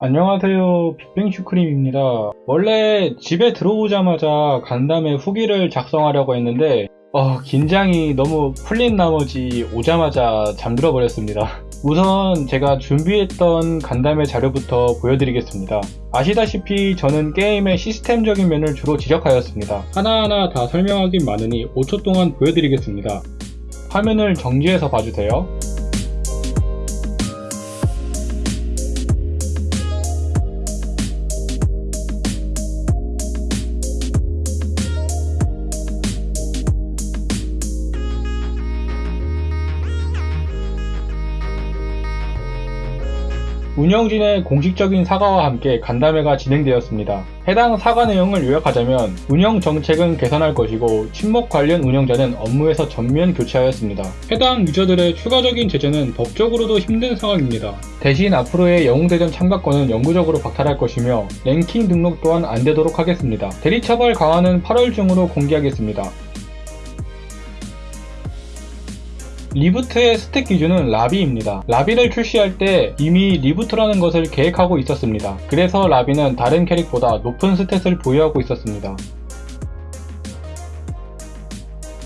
안녕하세요 빅뱅 슈크림입니다. 원래 집에 들어오자마자 간담회 후기를 작성하려고 했는데 어, 긴장이 너무 풀린 나머지 오자마자 잠들어 버렸습니다. 우선 제가 준비했던 간담회 자료부터 보여드리겠습니다. 아시다시피 저는 게임의 시스템적인 면을 주로 지적하였습니다. 하나하나 다 설명하긴 많으니 5초 동안 보여드리겠습니다. 화면을 정지해서 봐주세요 운영진의 공식적인 사과와 함께 간담회가 진행되었습니다. 해당 사과 내용을 요약하자면 운영 정책은 개선할 것이고 침묵 관련 운영자는 업무에서 전면 교체하였습니다. 해당 유저들의 추가적인 제재는 법적으로도 힘든 상황입니다. 대신 앞으로의 영웅대전 참가권은 영구적으로 박탈할 것이며 랭킹 등록 또한 안 되도록 하겠습니다. 대리처벌 강화는 8월 중으로 공개하겠습니다. 리부트의 스탯 기준은 라비입니다. 라비를 출시할 때 이미 리부트라는 것을 계획하고 있었습니다. 그래서 라비는 다른 캐릭보다 높은 스탯을 보유하고 있었습니다.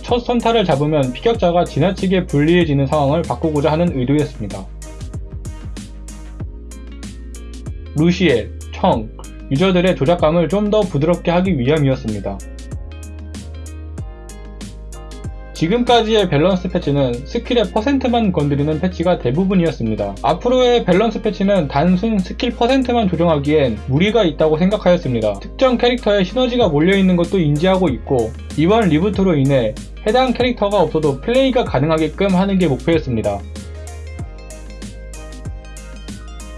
첫 선타를 잡으면 피격자가 지나치게 불리해지는 상황을 바꾸고자 하는 의도였습니다. 루시엘, 청, 유저들의 조작감을 좀 더 부드럽게 하기 위함이었습니다. 지금까지의 밸런스 패치는 스킬의 퍼센트만 건드리는 패치가 대부분이었습니다. 앞으로의 밸런스 패치는 단순 스킬 퍼센트만 조정하기엔 무리가 있다고 생각하였습니다. 특정 캐릭터에 시너지가 몰려있는 것도 인지하고 있고 이번 reboot로 인해 해당 캐릭터가 없어도 플레이가 가능하게끔 하는 게 목표였습니다.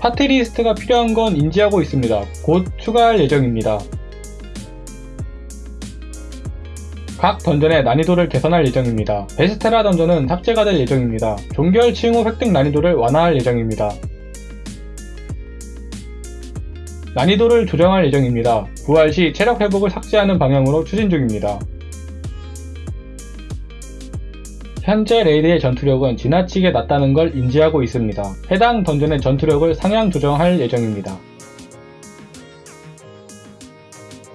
파티 리스트가 필요한 건 인지하고 있습니다. 곧 추가할 예정입니다. 각 던전의 난이도를 개선할 예정입니다. 베스테라 던전은 삭제가 될 예정입니다. 종결 칭후 획득 난이도를 완화할 예정입니다. 난이도를 조정할 예정입니다. 부활 시 체력 회복을 삭제하는 방향으로 추진 중입니다. 현재 레이드의 전투력은 지나치게 낮다는 걸 인지하고 있습니다. 해당 던전의 전투력을 상향 조정할 예정입니다.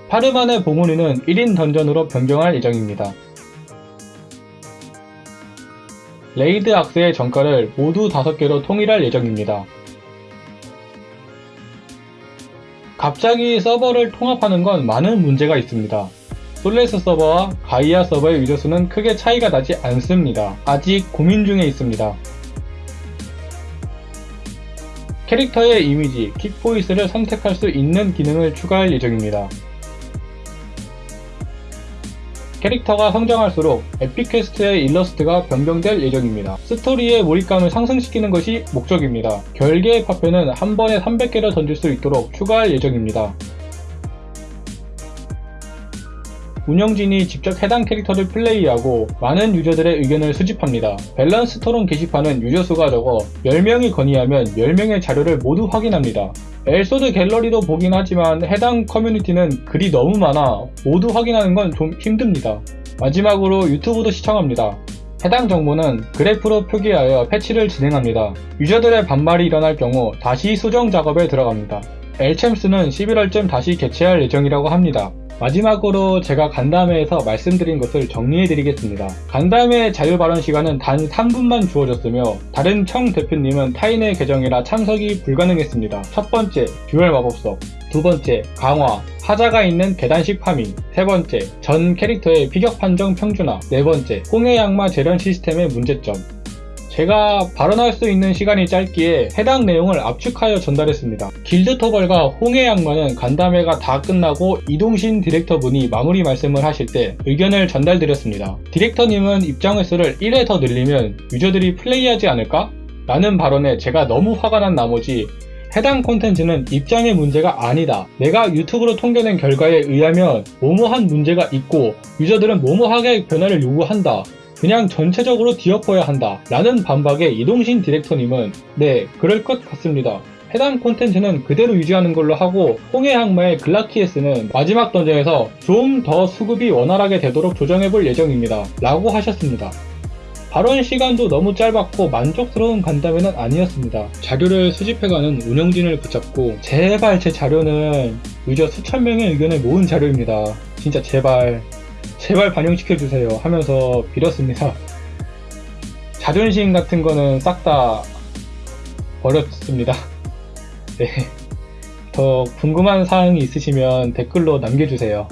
파르만의 봉우리는 1인 던전으로 변경할 예정입니다. raid 악세의 정가를 모두 5개로 통일할 예정입니다. 갑자기 서버를 통합하는 건 많은 문제가 있습니다. 솔레스 서버와 가이아 서버의 유저수는 크게 차이가 나지 않습니다. 아직 고민 중에 있습니다. 캐릭터의 이미지, 킥보이스를 선택할 수 있는 기능을 추가할 예정입니다. 캐릭터가 성장할수록 epic quest의 일러스트가 변경될 예정입니다. 스토리의 몰입감을 상승시키는 것이 목적입니다. 결계의 파편은 한 번에 300개를 던질 수 있도록 추가할 예정입니다. 운영진이 직접 해당 캐릭터를 플레이하고 많은 유저들의 의견을 수집합니다. 밸런스 토론 게시판은 유저 수가 적어 10명이 건의하면 10명의 자료를 모두 확인합니다. 엘소드 갤러리도 보긴 하지만 해당 커뮤니티는 글이 너무 많아 모두 확인하는 건 좀 힘듭니다. 마지막으로 유튜브도 시청합니다. 해당 정보는 그래프로 표기하여 패치를 진행합니다. 유저들의 반발이 일어날 경우 다시 수정 작업에 들어갑니다. 엘챔스는 11월쯤 다시 개최할 예정이라고 합니다. 마지막으로 제가 간담회에서 말씀드린 것을 정리해드리겠습니다. 간담회 자유발언 시간은 단 3분만 주어졌으며 다른 청 대표님은 타인의 계정이라 참석이 불가능했습니다. 첫 번째, 듀얼 마법석 두 번째, 강화 하자가 있는 계단식 파밍 세 번째, 전 캐릭터의 피격 판정 평준화 네 번째, 홍해 양마 재련 시스템의 문제점 제가 발언할 수 있는 시간이 짧기에 해당 내용을 압축하여 전달했습니다. 길드터벌과 홍해 양마는 간담회가 다 끝나고 이동신 디렉터분이 마무리 말씀을 하실 때 의견을 전달드렸습니다. 디렉터님은 입장 횟수를 1회 더 늘리면 유저들이 플레이하지 않을까? 라는 발언에 제가 너무 화가 난 나머지 해당 콘텐츠는 입장의 문제가 아니다. 내가 유튜브로 통계낸 결과에 의하면 뭐뭐한 문제가 있고 유저들은 뭐뭐하게 변화를 요구한다. 그냥 전체적으로 뒤엎어야 한다. 라는 반박에 이동신 디렉터님은 네 그럴 것 같습니다. 해당 콘텐츠는 그대로 유지하는 걸로 하고 홍해 항마의 글라키에스는 마지막 던전에서 좀 더 수급이 원활하게 되도록 조정해 볼 예정입니다. 라고 하셨습니다. 발언 시간도 너무 짧았고 만족스러운 간담회는 아니었습니다. 자료를 수집해가는 운영진을 붙잡고 제발 제 자료는 유저 수천 명의 의견을 모은 자료입니다. 진짜 제발 제발 반영시켜주세요 하면서 빌었습니다. 자존심 같은 거는 싹 다 버렸습니다. 네. 더 궁금한 사항이 있으시면 댓글로 남겨주세요.